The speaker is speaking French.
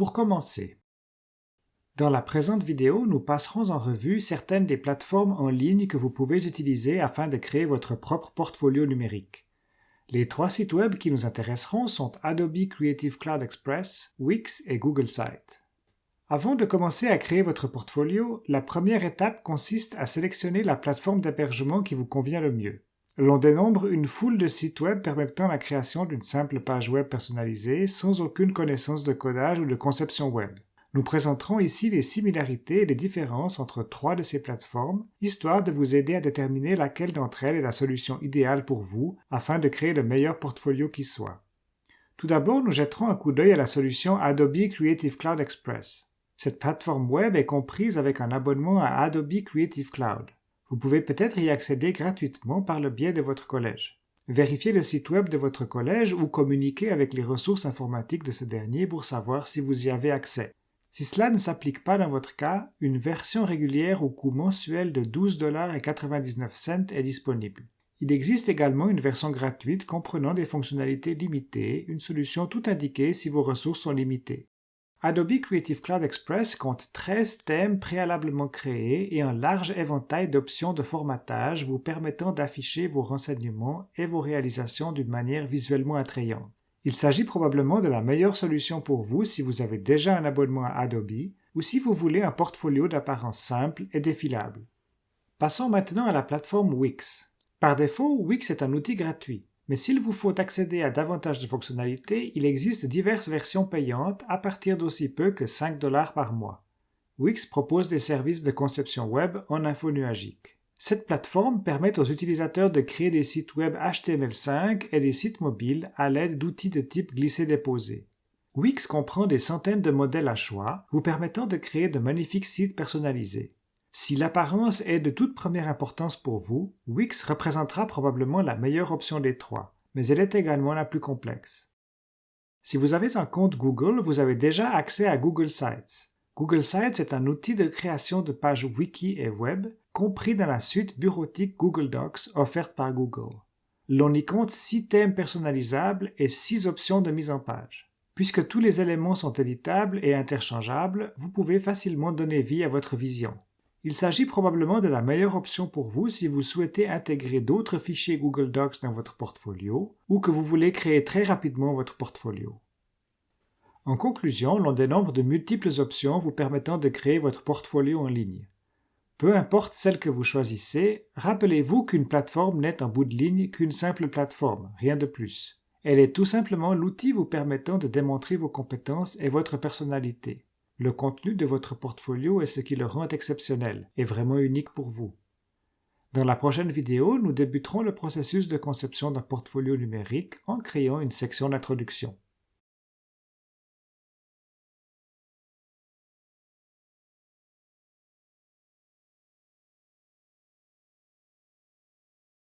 Pour commencer, dans la présente vidéo, nous passerons en revue certaines des plateformes en ligne que vous pouvez utiliser afin de créer votre propre portfolio numérique. Les trois sites web qui nous intéresseront sont Adobe Creative Cloud Express, Wix et Google Site. Avant de commencer à créer votre portfolio, la première étape consiste à sélectionner la plateforme d'hébergement qui vous convient le mieux. L'on dénombre une foule de sites web permettant la création d'une simple page web personnalisée sans aucune connaissance de codage ou de conception web. Nous présenterons ici les similarités et les différences entre trois de ces plateformes, histoire de vous aider à déterminer laquelle d'entre elles est la solution idéale pour vous afin de créer le meilleur portfolio qui soit. Tout d'abord, nous jetterons un coup d'œil à la solution Adobe Creative Cloud Express. Cette plateforme web est comprise avec un abonnement à Adobe Creative Cloud. Vous pouvez peut-être y accéder gratuitement par le biais de votre collège. Vérifiez le site web de votre collège ou communiquez avec les ressources informatiques de ce dernier pour savoir si vous y avez accès. Si cela ne s'applique pas dans votre cas, une version régulière au coût mensuel de 12,99$ est disponible. Il existe également une version gratuite comprenant des fonctionnalités limitées, une solution tout indiquée si vos ressources sont limitées. Adobe Creative Cloud Express compte 13 thèmes préalablement créés et un large éventail d'options de formatage vous permettant d'afficher vos renseignements et vos réalisations d'une manière visuellement attrayante. Il s'agit probablement de la meilleure solution pour vous si vous avez déjà un abonnement à Adobe ou si vous voulez un portfolio d'apparence simple et défilable. Passons maintenant à la plateforme Wix. Par défaut, Wix est un outil gratuit. Mais s'il vous faut accéder à davantage de fonctionnalités, il existe diverses versions payantes à partir d'aussi peu que 5 dollars par mois. Wix propose des services de conception web en info nuagique. Cette plateforme permet aux utilisateurs de créer des sites web HTML5 et des sites mobiles à l'aide d'outils de type glisser-déposer. Wix comprend des centaines de modèles à choix, vous permettant de créer de magnifiques sites personnalisés. Si l'apparence est de toute première importance pour vous, Wix représentera probablement la meilleure option des trois, mais elle est également la plus complexe. Si vous avez un compte Google, vous avez déjà accès à Google Sites. Google Sites est un outil de création de pages wiki et web, compris dans la suite bureautique Google Docs offerte par Google. L'on y compte 6 thèmes personnalisables et 6 options de mise en page. Puisque tous les éléments sont éditables et interchangeables, vous pouvez facilement donner vie à votre vision. Il s'agit probablement de la meilleure option pour vous si vous souhaitez intégrer d'autres fichiers Google Docs dans votre portfolio ou que vous voulez créer très rapidement votre portfolio. En conclusion, l'on dénombre de multiples options vous permettant de créer votre portfolio en ligne. Peu importe celle que vous choisissez, rappelez-vous qu'une plateforme n'est en bout de ligne qu'une simple plateforme, rien de plus. Elle est tout simplement l'outil vous permettant de démontrer vos compétences et votre personnalité. Le contenu de votre portfolio est ce qui le rend exceptionnel et vraiment unique pour vous. Dans la prochaine vidéo, nous débuterons le processus de conception d'un portfolio numérique en créant une section d'introduction.